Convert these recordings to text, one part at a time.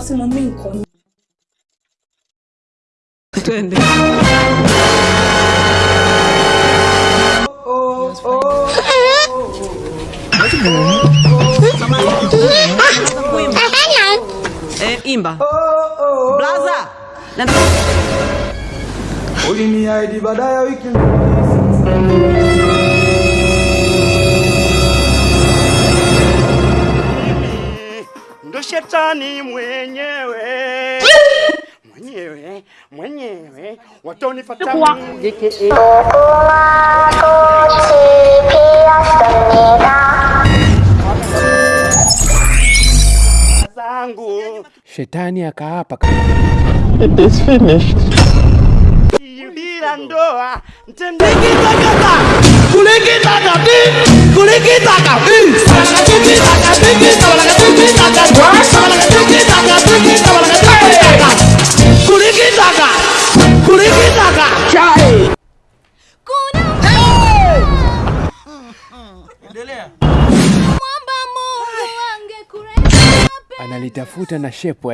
facilmente me encontro. Entende? É, imba. Blaza. Olha minha idade, eu shetani mwenyewe. Mwenyewe mwenyewe. Watonifata zangu. Shetani akaapa bila ndoa mtende Mwamba it's na shepu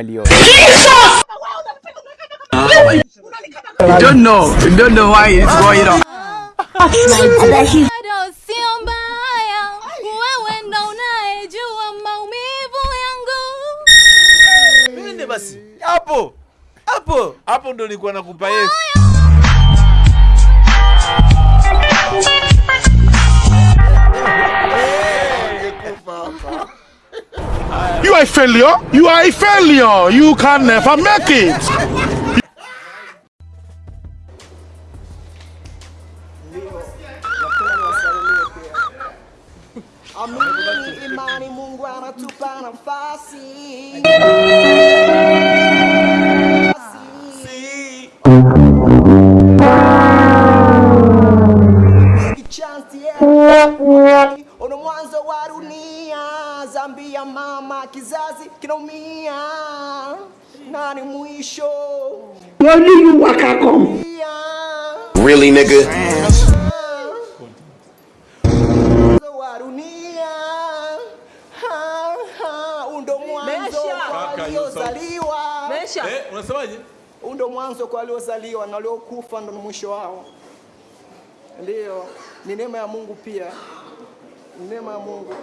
bado sio mbaya, maumivu yangu. Basi? Hapo. Hapo. Hapo ndo nilikuwa nakupa Yesu. Are a failure. You are a failure. You can never make it. Amini. Zambia mama, kizazi kinaumia, nani mwisho? Really, nigga? Mwanzo Really nigga? Eh, unasemaje? Ndo mwanzo kwa waliozaliwa na waliokufa ndo mwisho wao. Ndio, ni neema ya Mungu pia, ni neema ya Mungu.